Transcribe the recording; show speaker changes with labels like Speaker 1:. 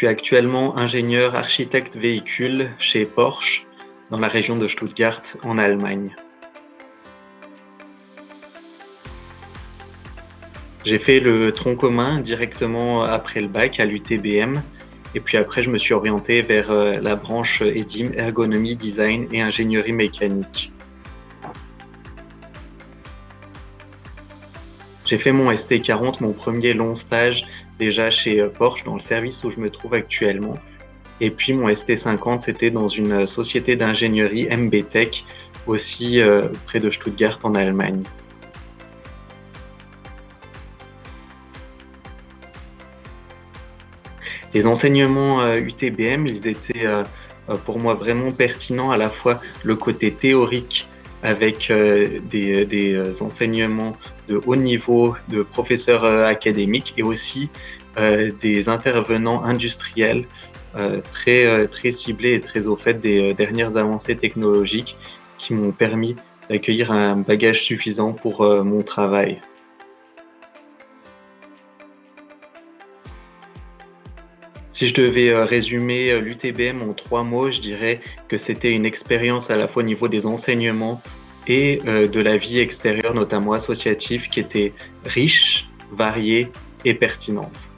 Speaker 1: suis actuellement ingénieur architecte véhicule chez Porsche dans la région de Stuttgart en Allemagne. J'ai fait le tronc commun directement après le bac à l'UTBM et puis après je me suis orienté vers euh, la branche EDIM, ergonomie, design et ingénierie mécanique. J'ai fait mon ST40, mon premier long stage déjà chez euh, Porsche dans le service où je me trouve actuellement. Et puis mon ST50, c'était dans une société d'ingénierie MBTech, aussi euh, près de Stuttgart en Allemagne. Les enseignements UTBM, euh, ils étaient euh, euh, pour moi vraiment pertinents à la fois le côté théorique avec des, des, enseignements de haut niveau de professeurs académiques et aussi des intervenants industriels très, très ciblés et très au fait des dernières avancées technologiques qui m'ont permis d'accueillir un bagage suffisant pour mon travail. Si je devais euh, résumer euh, l'UTBM en trois mots, je dirais que c'était une expérience à la fois au niveau des enseignements et euh, de la vie extérieure, notamment associative, qui était riche, variée et pertinente.